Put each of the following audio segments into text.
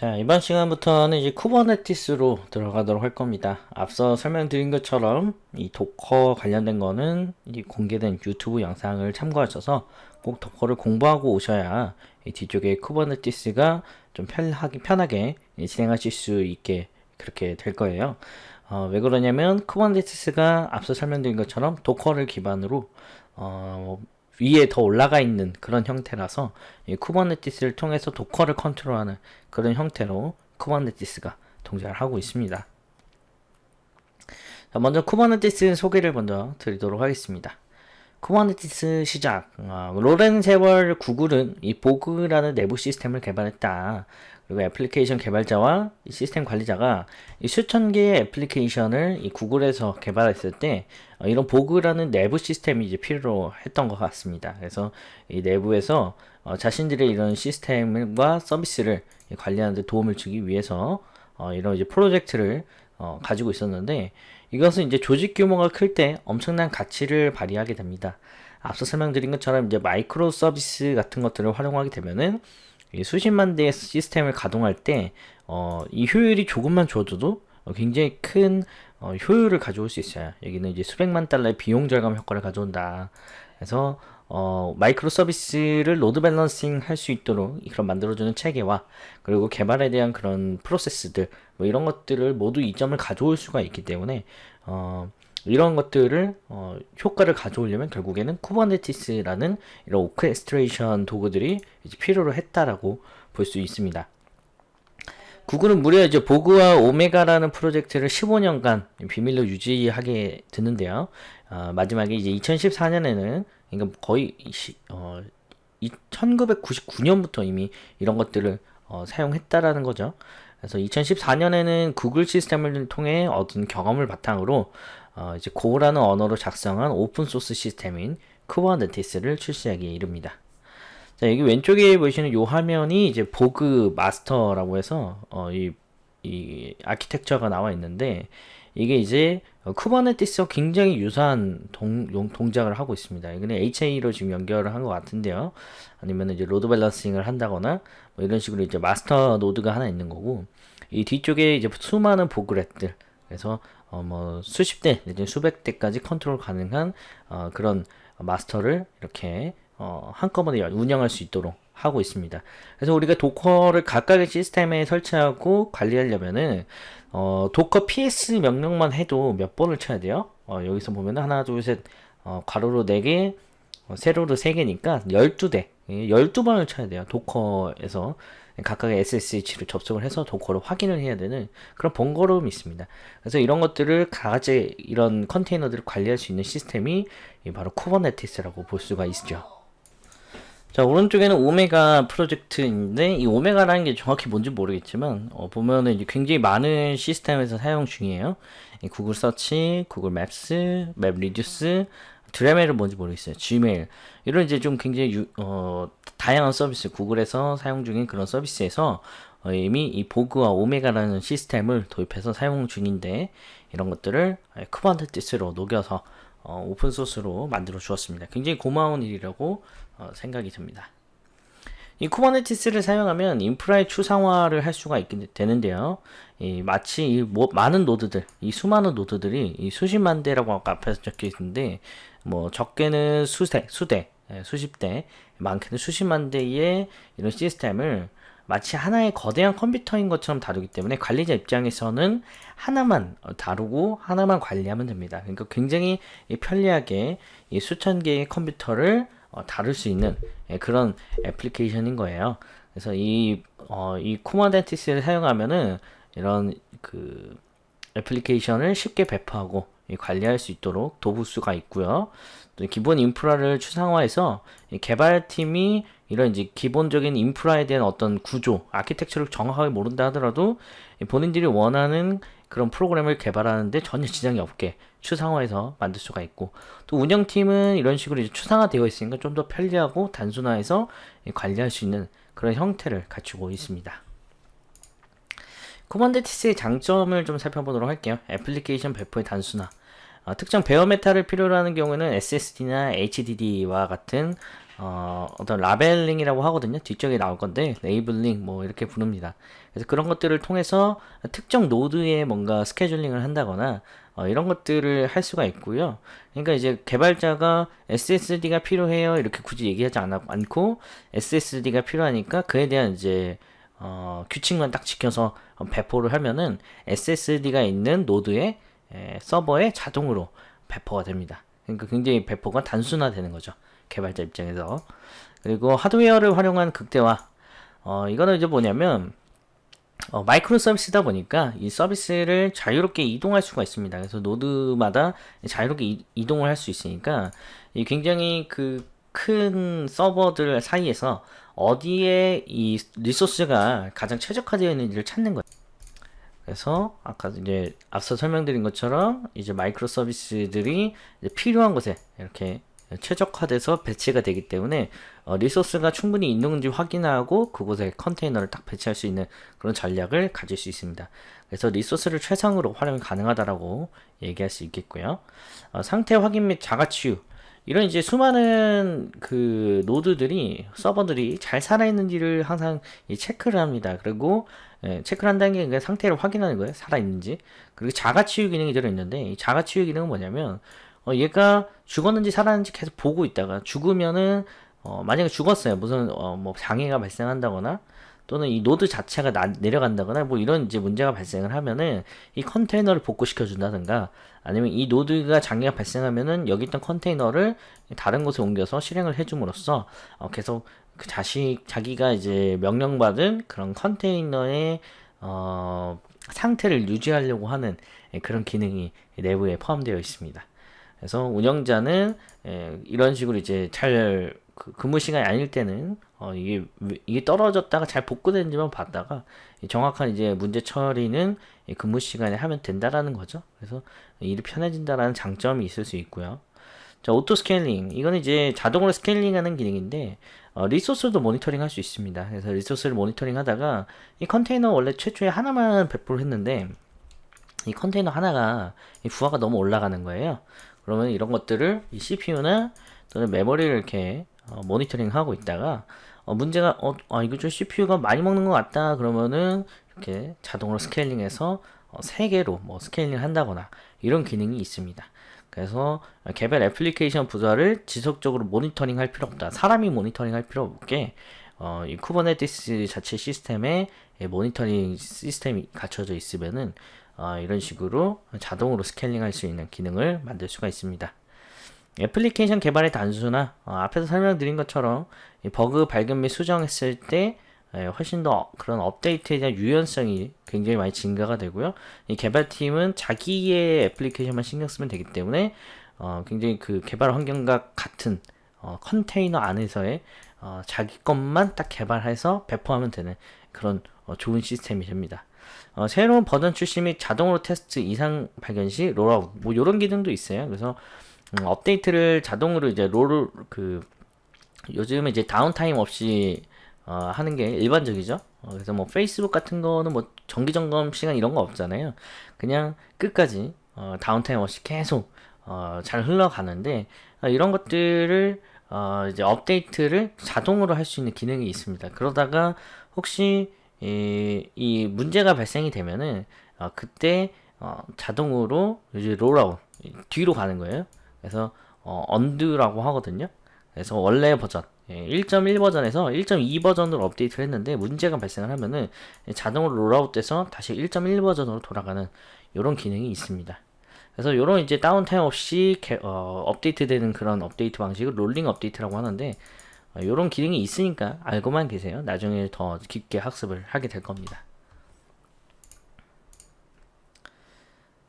자 이번 시간부터는 이제 쿠버네티스로 들어가도록 할 겁니다. 앞서 설명드린 것처럼 이 도커 관련된 거는 이 공개된 유튜브 영상을 참고하셔서 꼭 도커를 공부하고 오셔야 이 뒤쪽에 쿠버네티스가 좀 편하게, 편하게 진행하실 수 있게 그렇게 될 거예요. 어, 왜 그러냐면 쿠버네티스가 앞서 설명드린 것처럼 도커를 기반으로 어, 위에 더 올라가 있는 그런 형태라서 이 쿠버네티스를 통해서 도커를 컨트롤하는 그런 형태로 쿠버네티스가 동작을 하고 있습니다. 자, 먼저 쿠버네티스 소개를 먼저 드리도록 하겠습니다. 쿠버네티스 시작 어, 오랜 세월 구글은 이 보그라는 내부 시스템을 개발했다. 그리고 애플리케이션 개발자와 시스템 관리자가 수천 개의 애플리케이션을 이 구글에서 개발했을 때 어, 이런 보그라는 내부 시스템이 이제 필요로 했던 것 같습니다. 그래서 이 내부에서 어, 자신들의 이런 시스템과 서비스를 관리하는 데 도움을 주기 위해서 어, 이런 이제 프로젝트를 어, 가지고 있었는데 이것은 이제 조직 규모가 클 때 엄청난 가치를 발휘하게 됩니다. 앞서 설명드린 것처럼 이제 마이크로 서비스 같은 것들을 활용하게 되면은 수십만 대의 시스템을 가동할 때, 어, 이 효율이 조금만 좋아져도 굉장히 큰 어, 효율을 가져올 수 있어요. 여기는 이제 수백만 달러의 비용 절감 효과를 가져온다. 그래서 어, microservice를 load balancing 할 수 있도록 그런 만들어주는 체계와 그리고 개발에 대한 그런 프로세스들 뭐 이런 것들을 모두 이점을 가져올 수가 있기 때문에 어, 이런 것들을 어, 효과를 가져오려면 결국에는 쿠버네티스라는 이런 orchestration 도구들이 필요로 했다라고 볼 수 있습니다. 구글은 무려 이제 보그와 오메가라는 프로젝트를 15년간 비밀로 유지하게 되는데요. 어, 마지막에 이제 2014년에는 그러니까 거의 어, 1999년부터 이미 이런 것들을 어, 사용했다라는 거죠. 그래서 2014년에는 구글 시스템을 통해 얻은 경험을 바탕으로 어, 이제 Go라는 언어로 작성한 open source 시스템인 쿠버네티스를 출시하기에 이릅니다. 자, 여기 왼쪽에 보시는 이 화면이 이제 Borg Master라고 해서 어, 이, 이 아키텍처가 나와 있는데 이게 이제 쿠버네티스와 굉장히 유사한 동, 동작을 하고 있습니다. 이거는 HA로 지금 연결을 한 것 같은데요. 아니면 이제 load balancing을 한다거나 뭐 이런 식으로 이제 master node가 하나 있는 거고 이 뒤쪽에 이제 수많은 Borglet들 그래서 어 뭐 수십 대 내지 수백 대까지 컨트롤 가능한 어 그런 마스터를 이렇게 어 한꺼번에 운영할 수 있도록 하고 있습니다. 그래서 우리가 도커를 각각의 시스템에 설치하고 관리하려면은 어 Docker ps 명령만 해도 몇 번을 쳐야 돼요. 어 여기서 보면 하나 둘셋 어 괄호로 4개 어 세로로 3개니까 12대 12번을 쳐야 돼요. Docker에서 각각의 SSH를 접속을 해서 Docker를 확인을 해야 되는 그런 번거로움이 있습니다. 그래서 이런 것들을 가지 이런 컨테이너들을 관리할 수 있는 시스템이 바로 Kubernetes라고 볼 수가 있죠. 자 오른쪽에는 오메가 프로젝트인데 이 오메가라는 게 정확히 뭔지 모르겠지만 어, 보면은 이제 굉장히 많은 시스템에서 사용 중이에요. Google Search, Google Maps, MapReduce, Dremel은 뭔지 모르겠어요. Gmail 이런 이제 좀 굉장히 유, 어, 다양한 서비스 구글에서 사용 중인 그런 서비스에서 어, 이미 이 Borg와 오메가라는 시스템을 도입해서 사용 중인데 이런 것들을 Kubernetes로 녹여서 어, open source로 만들어 주었습니다. 굉장히 고마운 일이라고 어, 생각이 듭니다. 이 Kubernetes를 사용하면 인프라의 추상화를 할 수가 있게 되는데요. 이 마치 이 뭐, 많은 노드들, 이 수많은 노드들이 이 수십만 대라고 아까 앞에서 적혀 있는데 뭐 적게는 수대, 수대, 예, 수십 대, 많게는 수십만 대의 이런 시스템을 마치 하나의 거대한 컴퓨터인 것처럼 다루기 때문에 관리자 입장에서는 하나만 다루고 하나만 관리하면 됩니다. 그러니까 굉장히 편리하게 이 수천 개의 컴퓨터를 어, 다룰 수 있는 예, 그런 애플리케이션인 거예요. 그래서 이, 어, 이 Kubernetes를 사용하면은 이런 그 애플리케이션을 쉽게 배포하고 관리할 수 있도록 도울 수가 있고요. 또 기본 인프라를 추상화해서 개발팀이 이런 이제 기본적인 인프라에 대한 어떤 구조, 아키텍처를 정확하게 모른다 하더라도 본인들이 원하는 그런 프로그램을 개발하는데 전혀 지장이 없게 추상화해서 만들 수가 있고 또 운영팀은 이런 식으로 추상화되어 있으니까 좀 더 편리하고 단순화해서 관리할 수 있는 그런 형태를 갖추고 있습니다. Kubernetes의 장점을 좀 살펴보도록 할게요. 애플리케이션 배포의 단순화 어, 특정 bare metal을 필요로 하는 경우에는 SSD나 HDD와 같은 어, 어떤 labeling이라고 하거든요. 뒤쪽에 나올 건데 labeling 뭐 이렇게 부릅니다. 그래서 그런 것들을 통해서 특정 node에 뭔가 scheduling을 한다거나 어, 이런 것들을 할 수가 있고요. 그러니까 이제 개발자가 SSD가 필요해요 이렇게 굳이 얘기하지 않, 않고 SSD가 필요하니까 그에 대한 이제 어, 규칙만 딱 지켜서 배포를 하면은 SSD가 있는 노드에 에, 서버에 자동으로 배포가 됩니다. 그러니까 굉장히 배포가 단순화되는 거죠. 개발자 입장에서. 그리고 하드웨어를 활용한 극대화. 어, 이거는 이제 뭐냐면 어, 마이크로 서비스다 보니까 이 서비스를 자유롭게 이동할 수가 있습니다. 그래서 노드마다 자유롭게 이, 동을 할 수 있으니까 이 굉장히 그 큰 서버들 사이에서 어디에 이 resource가 가장 최적화되어 있는지를 찾는 거예요. 그래서 아까 이제 앞서 설명드린 것처럼 이제 microservice들이 필요한 곳에 이렇게 최적화돼서 배치가 되기 때문에 어, resource가 충분히 있는지 확인하고 그곳에 컨테이너를 딱 배치할 수 있는 그런 전략을 가질 수 있습니다. 그래서 resource를 최상으로 활용이 가능하다라고 얘기할 수 있겠고요. 어, 상태 확인 및 자가 치유 이런 이제 수많은 그 node들이 서버들이 잘 살아있는지를 항상 체크를 합니다. 그리고 예, 체크를 한다는 게 상태를 확인하는 거예요. 살아있는지. 그리고 자가 치유 기능이 들어있는데 이 자가 치유 기능은 뭐냐면 어, 얘가 죽었는지 살았는지 계속 보고 있다가 죽으면은 어, 만약에 죽었어요. 무슨 어, 뭐 장애가 발생한다거나 또는 이 node 자체가 나, 내려간다거나 뭐 이런 이제 문제가 발생을 하면은 이 컨테이너를 복구시켜 준다든가 아니면 이 노드가 장애가 발생하면은 여기 있던 컨테이너를 다른 곳에 옮겨서 실행을 해줌으로써 어, 계속 그 자식 자기가 이제 명령받은 그런 컨테이너의 어, 상태를 유지하려고 하는 그런 기능이 내부에 포함되어 있습니다. 그래서 운영자는 예, 이런 식으로 이제 잘그 근무 시간이 아닐 때는 어, 이게 이게 떨어졌다가 잘 복구되는지만 봤다가 정확한 이제 문제 처리는 근무 시간에 하면 된다라는 거죠. 그래서 일이 편해진다라는 장점이 있을 수 있고요. 자, auto scaling. 이건 이제 자동으로 scaling하는 기능인데 어, resource도 모니터링 할 수 있습니다. 그래서 resource를 모니터링 하다가 이 컨테이너 원래 최초에 하나만 배포를 했는데 이 컨테이너 하나가 이 부하가 너무 올라가는 거예요. 그러면 이런 것들을 이 CPU나 또는 메모리를 이렇게 어, 모니터링 하고 있다가 어, 문제가 어, 아, 이거 좀 CPU가 많이 먹는 것 같다 그러면은 이렇게 자동으로 scaling해서 어, 3개로 뭐 scaling 한다거나 이런 기능이 있습니다. 그래서 개별 애플리케이션 부서를 지속적으로 모니터링 할 필요 없다. 사람이 모니터링 할 필요 없게 어, 이 Kubernetes 자체 시스템에 모니터링 시스템이 갖춰져 있으면은 어, 이런 식으로 자동으로 scaling 할 수 있는 기능을 만들 수가 있습니다. 애플리케이션 개발의 단순화 어, 앞에서 설명드린 것처럼 버그 발견 및 수정했을 때 예, 훨씬 더 그런 업데이트에 대한 유연성이 굉장히 많이 증가가 되고요. 이 개발팀은 자기의 애플리케이션만 신경 쓰면 되기 때문에 어, 굉장히 그 개발 환경과 같은 어, 컨테이너 안에서의 어, 자기 것만 딱 개발해서 배포하면 되는 그런 어, 좋은 시스템이 됩니다. 어, 새로운 버전 출시 및 자동으로 테스트 이상 발견 시 rollout 뭐 이런 기능도 있어요. 그래서 음, 업데이트를 자동으로 이제 롤을 그 요즘은 이제 downtime 없이 어, 하는 게 일반적이죠. 어, 그래서 뭐 페이스북 같은 거는 뭐 정기 점검 시간 이런 거 없잖아요. 그냥 끝까지 어, downtime 없이 계속 어, 잘 흘러가는데 어, 이런 것들을 어, 이제 업데이트를 자동으로 할 수 있는 기능이 있습니다. 그러다가 혹시 이, 이 문제가 발생이 되면은 어, 그때 어, 자동으로 이제 rollout 뒤로 가는 거예요. 그래서 어, undo라고 하거든요. 그래서 원래 버전 1.1 예, 버전에서 1.2 버전으로 업데이트를 했는데 문제가 발생을 하면은 자동으로 rollout돼서 다시 1.1 버전으로 돌아가는 이런 기능이 있습니다. 그래서 이런 이제 downtime 없이 개, 어, 업데이트되는 그런 업데이트 방식을 rolling update라고 하는데 이런 어, 기능이 있으니까 알고만 계세요. 나중에 더 깊게 학습을 하게 될 겁니다.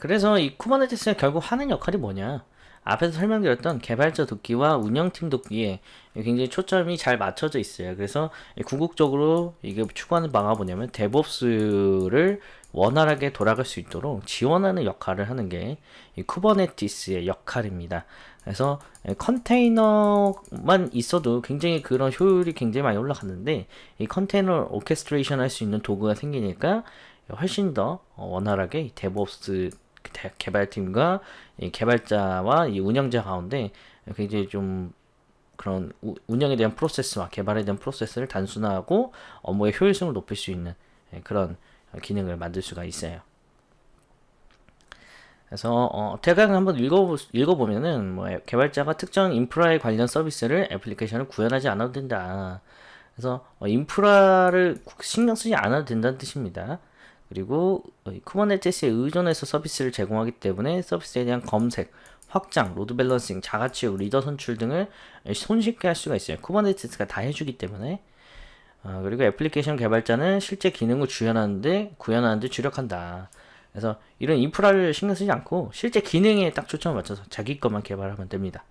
그래서 이 Kubernetes가 결국 하는 역할이 뭐냐? 앞에서 설명드렸던 개발자 돕기와 운영팀 돕기에 굉장히 초점이 잘 맞춰져 있어요. 그래서 궁극적으로 이게 추구하는 바가 뭐냐면 DevOps를 원활하게 돌아갈 수 있도록 지원하는 역할을 하는 게 이 Kubernetes의 역할입니다. 그래서 컨테이너만 있어도 굉장히 그런 효율이 굉장히 많이 올라갔는데 이 컨테이너 orchestration 할 수 있는 도구가 생기니까 훨씬 더 원활하게 DevOps 개발팀과 이 개발자와 이 운영자 가운데 굉장히 좀 그런 우- 운영에 대한 프로세스와 개발에 대한 프로세스를 단순화하고 업무의 효율성을 높일 수 있는 예, 그런 기능을 만들 수가 있어요. 그래서 어, 대강 한번 읽어 읽어보면은 뭐 애- 개발자가 특정 인프라에 관련 서비스를 애플리케이션을 구현하지 않아도 된다. 그래서 어, 인프라를 신경 쓰지 않아도 된다는 뜻입니다. 그리고 어, Kubernetes에 의존해서 서비스를 제공하기 때문에 서비스에 대한 검색, 확장, load balancing, 자가 치유, 리더 선출 등을 손쉽게 할 수가 있어요. Kubernetes가 다 해주기 때문에 어, 그리고 애플리케이션 개발자는 실제 기능을 구현하는데 구현하는데 주력한다. 그래서 이런 인프라를 신경 쓰지 않고 실제 기능에 딱 초점을 맞춰서 자기 것만 개발하면 됩니다.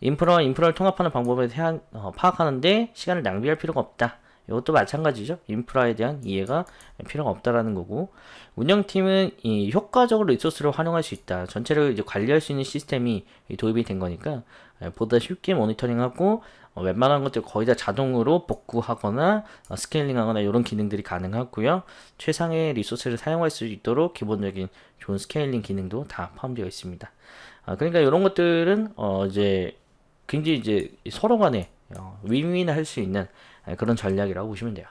인프라와 인프라를 통합하는 방법에 대한 어, 파악하는데 시간을 낭비할 필요가 없다. 이것도 마찬가지죠. 인프라에 대한 이해가 필요가 없다라는 거고 운영팀은 이 효과적으로 resource를 활용할 수 있다. 전체를 이제 관리할 수 있는 시스템이 이 도입이 된 거니까 예, 보다 쉽게 모니터링하고 어, 웬만한 것들 거의 다 자동으로 복구하거나 어, scaling하거나 이런 기능들이 가능하고요. 최상의 resource를 사용할 수 있도록 기본적인 좋은 scaling 기능도 다 포함되어 있습니다. 아, 그러니까 이런 것들은 어, 이제 굉장히 이제 서로 간에 어, 윈윈 할 수 있는 예, 그런 전략이라고 보시면 돼요.